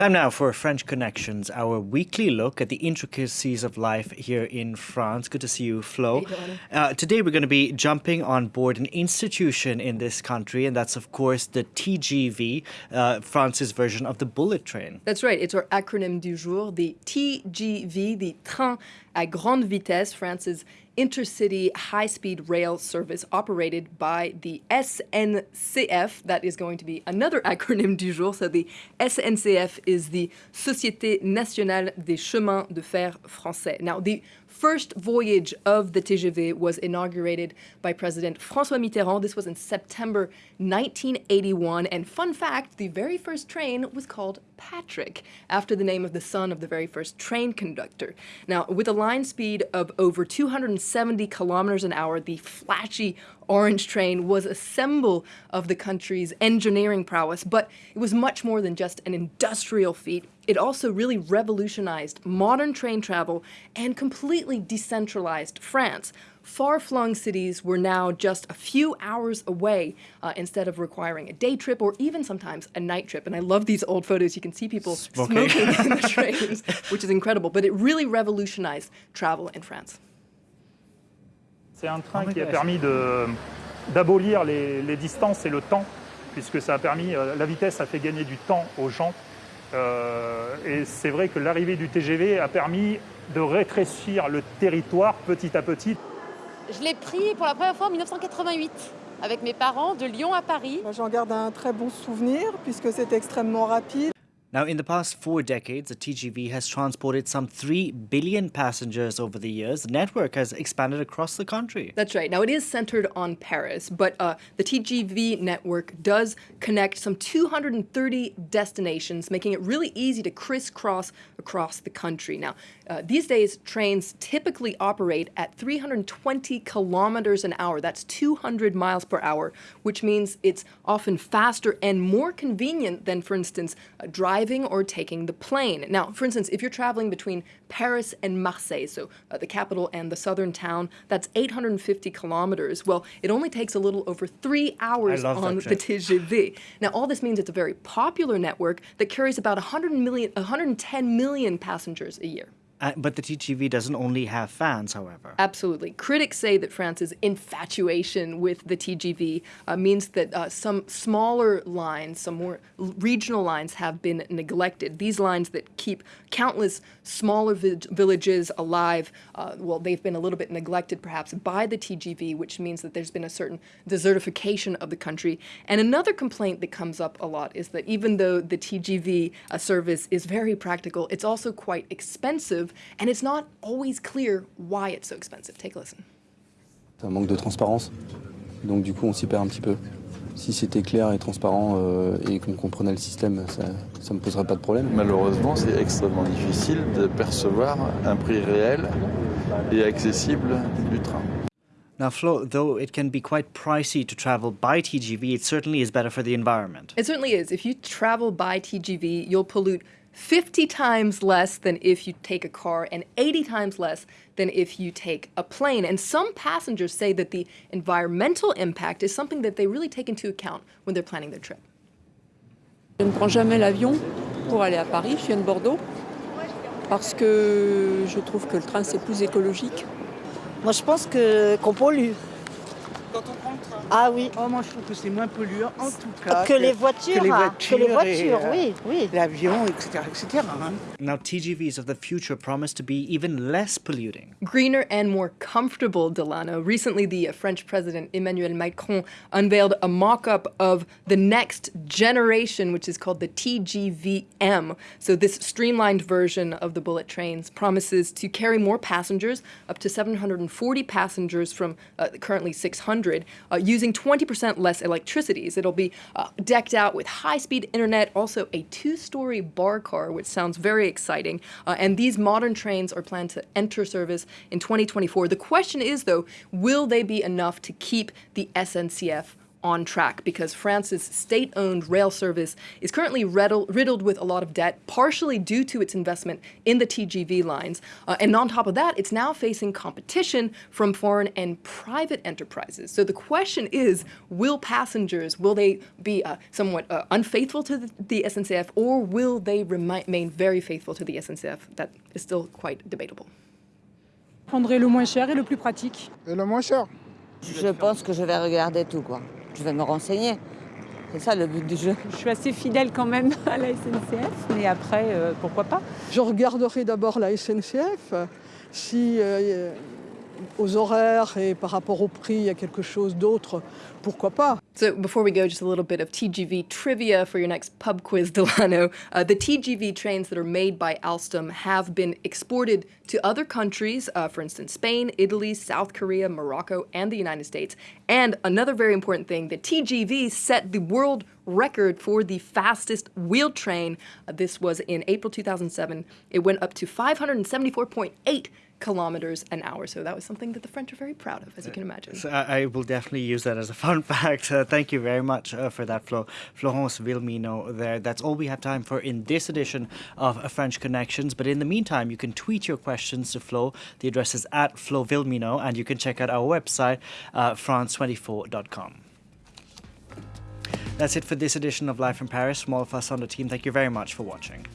Time now for French Connections, our weekly look at the intricacies of life here in France. Good to see you, Flo. Uh, today we're going to be jumping on board an institution in this country, and that's, of course, the TGV, uh, France's version of the bullet train. That's right. It's our acronym du jour, the TGV, the Train à grande vitesse, France's intercity high-speed rail service operated by the SNCF. That is going to be another acronym du jour. So the SNCF is the Société Nationale des Chemins de Fer Français. Now, the first voyage of the TGV was inaugurated by President François Mitterrand. This was in September 1981. And fun fact, the very first train was called Patrick, after the name of the son of the very first train conductor. Now, with a line speed of over 270 kilometers an hour, the flashy orange train was a symbol of the country's engineering prowess, but it was much more than just an industrial feat. It also really revolutionized modern train travel and completely decentralized France. Far-flung cities were now just a few hours away uh, instead of requiring a day trip or even sometimes a night trip. And I love these old photos. You can see people smoking, smoking in the trains, which is incredible. But it really revolutionized travel in France. C'est un train qui a permis d'abolir les, les, distances et le temps, puisque ça a permis, euh, la vitesse a fait gagner du temps aux gens. Euh, et c'est vrai que l'arrivée du TGV a permis de rétrécir le territoire petit à petit. Je l'ai pris pour la première fois en 1988 avec mes parents de Lyon à Paris. J'en garde un très bon souvenir puisque c'est extrêmement rapide. Now, in the past four decades, the TGV has transported some 3 billion passengers over the years. The network has expanded across the country. That's right. Now, it is centered on Paris, but uh, the TGV network does connect some 230 destinations, making it really easy to crisscross across the country. Now, uh, these days, trains typically operate at 320 kilometers an hour. That's 200 miles per hour, which means it's often faster and more convenient than, for instance, a driving driving or taking the plane. Now, for instance, if you're traveling between Paris and Marseille, so uh, the capital and the southern town, that's 850 kilometers. Well, it only takes a little over three hours on the TGV. Now, all this means it's a very popular network that carries about 100 million, 110 million passengers a year. Uh, but the TGV doesn't only have fans, however. Absolutely. Critics say that France's infatuation with the TGV uh, means that uh, some smaller lines, some more regional lines have been neglected. These lines that keep countless smaller vi villages alive, uh, well, they've been a little bit neglected perhaps by the TGV, which means that there's been a certain desertification of the country. And another complaint that comes up a lot is that even though the TGV uh, service is very practical, it's also quite expensive and it's not always clear why it's so expensive. Take a listen. C'est un manque de transparence, donc du coup on s'y perd un petit peu. Si c'était clair et transparent euh, et qu'on comprenait le système, ça ne me poserait pas de problème. Malheureusement, c'est extrêmement difficile de percevoir un prix réel et accessible du train. Now, Flo, though it can be quite pricey to travel by TGV, it certainly is better for the environment. It certainly is. If you travel by TGV, you'll pollute 50 times less than if you take a car and 80 times less than if you take a plane. And some passengers say that the environmental impact is something that they really take into account when they're planning their trip. Je ne prends jamais l'avion pour aller à Paris, je viens de Bordeaux, parce que je trouve que le train c'est plus écologique. Moi je pense qu'on pollue. Quand on prend le train Ah oui. Oh, moi je trouve que c'est moins polluant en tout cas. Que, que les voitures. Que les voitures. Que les voitures, et, oui, oui. L'avion, etc. etc. Hein. Now, TGVs of the future promise to be even less polluting. Greener and more comfortable, Delano. Recently, the French President Emmanuel Macron unveiled a mock-up of the next generation, which is called the TGVM. So this streamlined version of the bullet trains promises to carry more passengers, up to 740 passengers from uh, currently 600 uh, using 20% less electricities. It'll be uh, decked out with high-speed internet, also a two-story bar car, which sounds very exciting. Uh, and these modern trains are planned to enter service in 2024. The question is, though, will they be enough to keep the SNCF on track because France's state owned rail service is currently riddled with a lot of debt, partially due to its investment in the TGV lines. Uh, and on top of that, it's now facing competition from foreign and private enterprises. So the question is will passengers, will they be uh, somewhat uh, unfaithful to the, the, SNCF or will they remain very faithful to the SNCF? That is still quite debatable. Prendrai le moins cher et le plus pratique. Et le moins cher. Je pense que je vais regarder tout quoi. Je vais me renseigner. C'est ça le but du jeu. Je suis assez fidèle quand même à la SNCF, mais après, euh, pourquoi pas Je regarderai d'abord la SNCF. Si euh, aux horaires et par rapport au prix, quelque chose d'autre, pourquoi pas So before we go, just a little bit of TGV trivia for your next pub quiz, Delano. Uh, the TGV trains that are made by Alstom have been exported to other countries, uh, for instance, Spain, Italy, South Korea, Morocco, and the United States. And another very important thing, the TGV set the world record for the fastest wheel train. Uh, this was in April 2007. It went up to 574.8 kilometers an hour. So that was something that the French are very proud of, as you can imagine. So I, will definitely use that as a fun fact. Uh, thank you very much uh, for that, Flo. Florence Villeminot there. That's all we have time for in this edition of French Connections. But in the meantime, you can tweet your questions to Flo. The address is at Flo Villeminot, and you can check out our website, uh, france24.com. That's it for this edition of Live from Paris. From all of us on the team, thank you very much for watching.